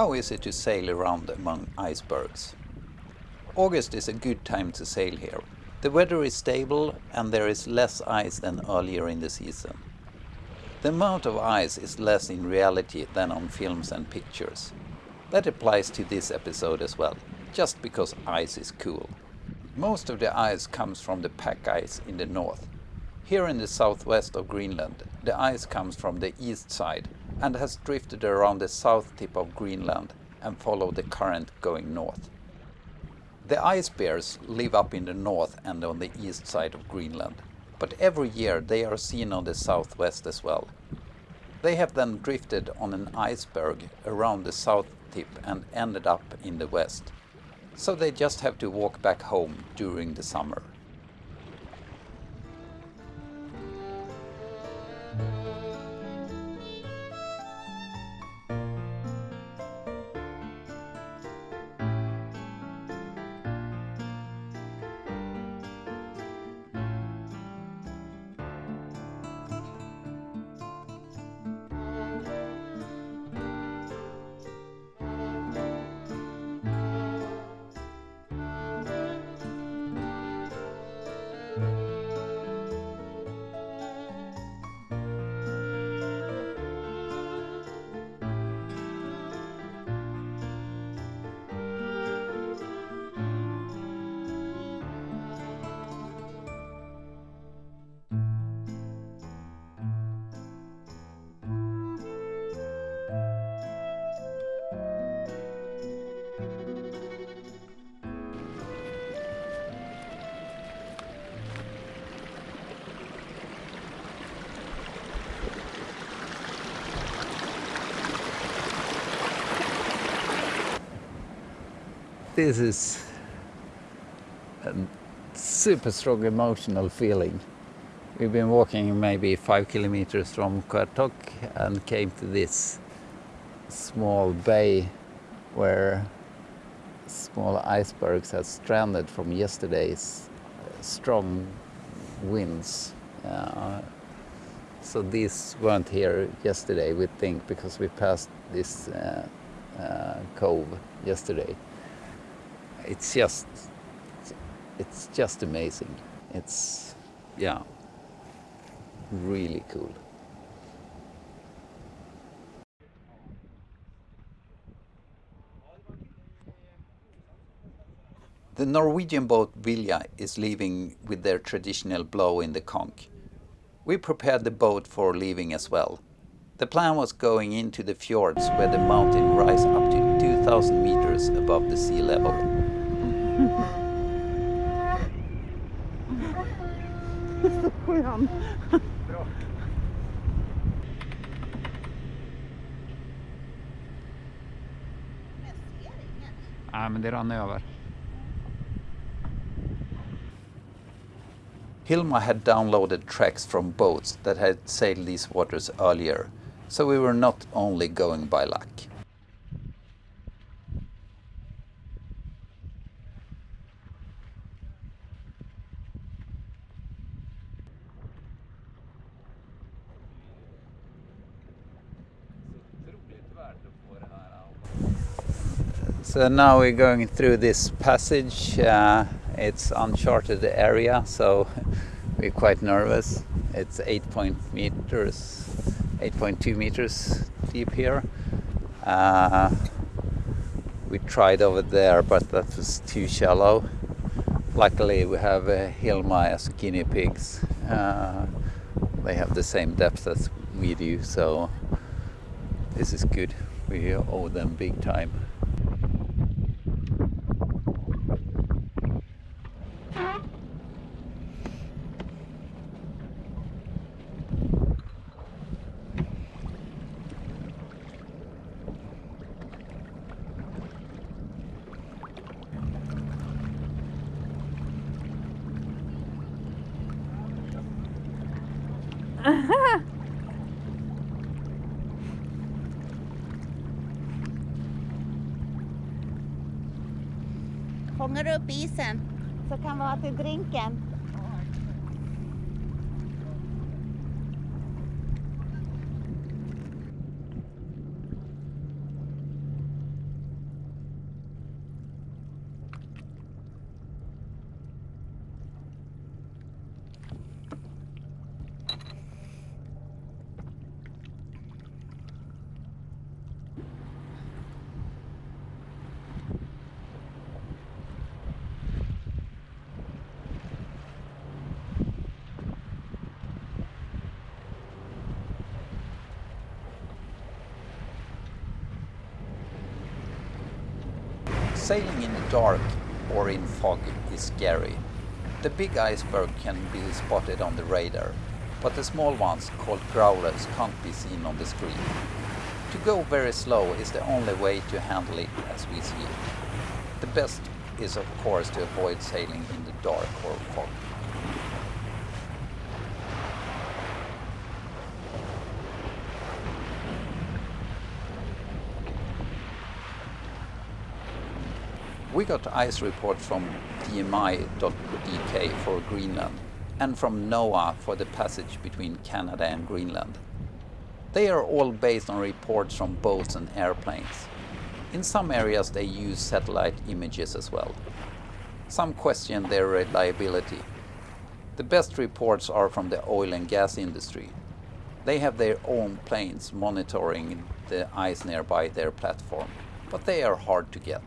How is it to sail around among icebergs? August is a good time to sail here. The weather is stable and there is less ice than earlier in the season. The amount of ice is less in reality than on films and pictures. That applies to this episode as well, just because ice is cool. Most of the ice comes from the pack ice in the north. Here in the southwest of Greenland, the ice comes from the east side and has drifted around the south tip of Greenland and followed the current going north. The ice bears live up in the north and on the east side of Greenland, but every year they are seen on the southwest as well. They have then drifted on an iceberg around the south tip and ended up in the west. So they just have to walk back home during the summer. This is a super strong emotional feeling. We've been walking maybe five kilometers from Qaqortoq and came to this small bay where small icebergs have stranded from yesterday's strong winds. Uh, so these weren't here yesterday, we think, because we passed this uh, uh, cove yesterday it's just it's just amazing. It's yeah, really cool. The Norwegian boat Vilja is leaving with their traditional blow in the conch. We prepared the boat for leaving as well. The plan was going into the fjords where the mountain rise up to 2000 meters above the sea level. Så skön. Bra. Nej, men det rann över. Hilma had downloaded tracks from boats that had sailed these waters earlier, so we were not only going by luck. So now we're going through this passage. Uh, it's uncharted area, so we're quite nervous. It's 8 meters, 8.2 meters deep here. Uh, we tried over there, but that was too shallow. Luckily, we have uh, Hilma guinea pigs. Uh, they have the same depth as we do, so this is good. We owe them big time. Fångar du upp isen så kan vara till drinken. Sailing in the dark or in fog is scary. The big iceberg can be spotted on the radar, but the small ones, called growlers, can't be seen on the screen. To go very slow is the only way to handle it as we see it. The best is of course to avoid sailing in the dark or fog. We got ice reports from DMI.dk for Greenland and from NOAA for the passage between Canada and Greenland. They are all based on reports from boats and airplanes. In some areas they use satellite images as well. Some question their reliability. The best reports are from the oil and gas industry. They have their own planes monitoring the ice nearby their platform, but they are hard to get.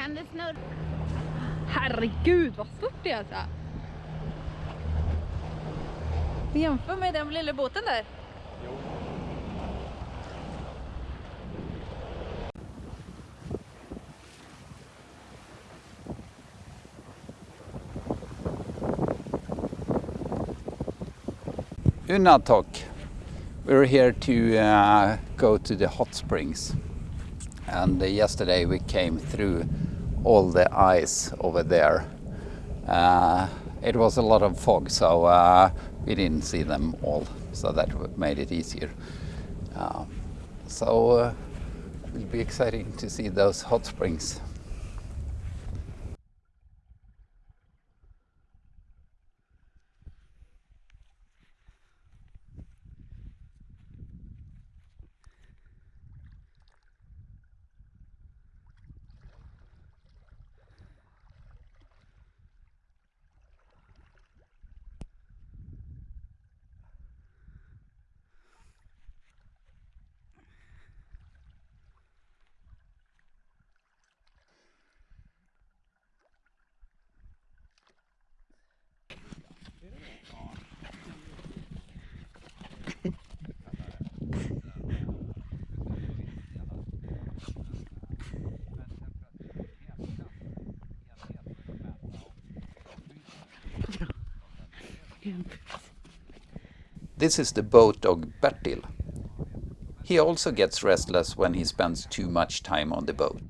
Kan det snurra? Herregud vad stort det är alltså. Jämför med den lilla båten där. Uunartoq. We're here to uh, go to the hot springs. And uh, yesterday we came through all the ice over there. Uh, it was a lot of fog, so uh, we didn't see them all, so that made it easier. So uh, it will be exciting to see those hot springs. This is the boat dog Bertil. He also gets restless when he spends too much time on the boat.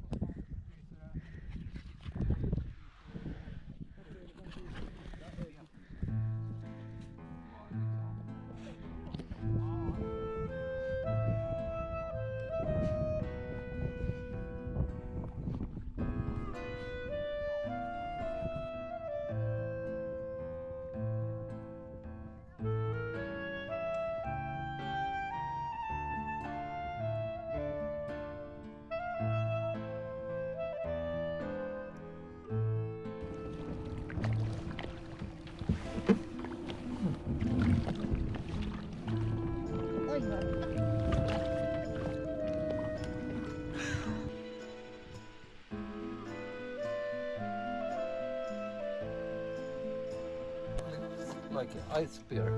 Ice bear.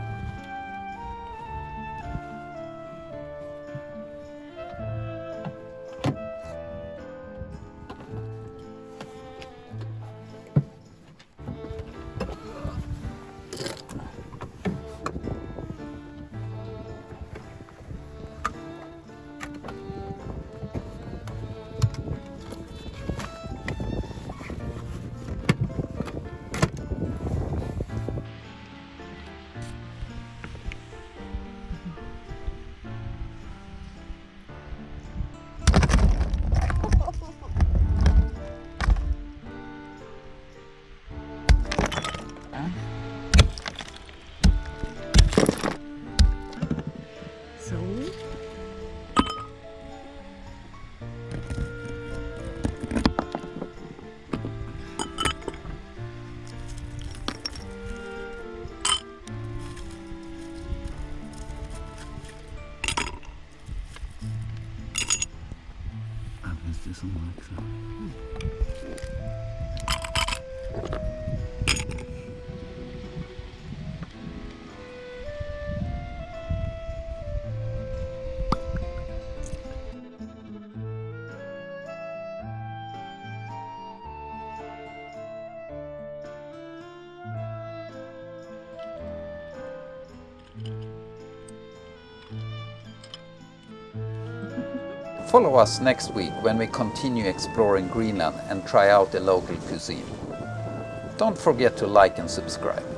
do something like that. Follow us next week when we continue exploring Greenland and try out the local cuisine. Don't forget to like and subscribe.